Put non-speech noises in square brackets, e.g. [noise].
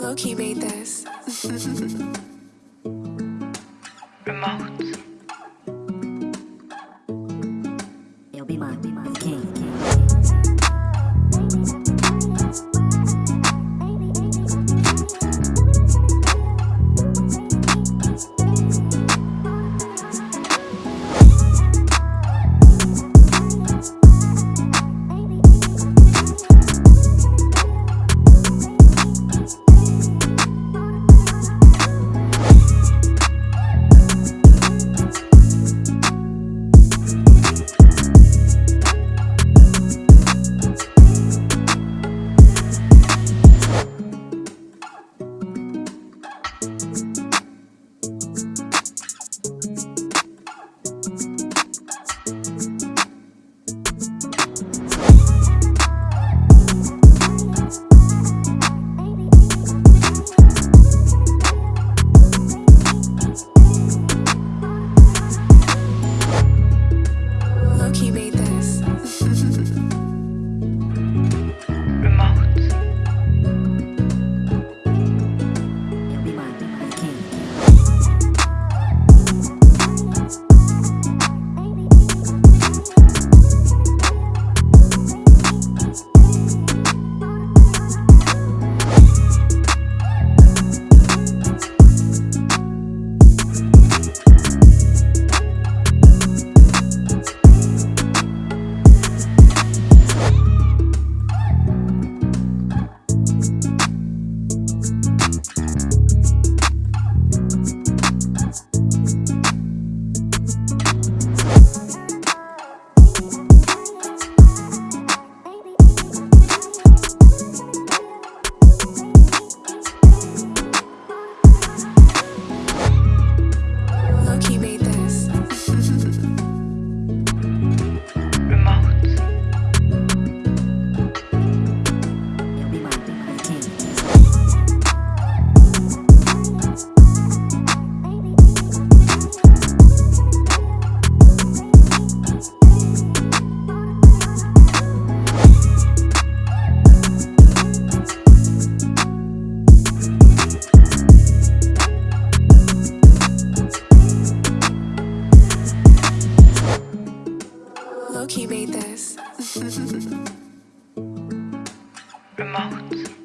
Loki made this. [laughs] Remote. Loki made this. [laughs] Remote.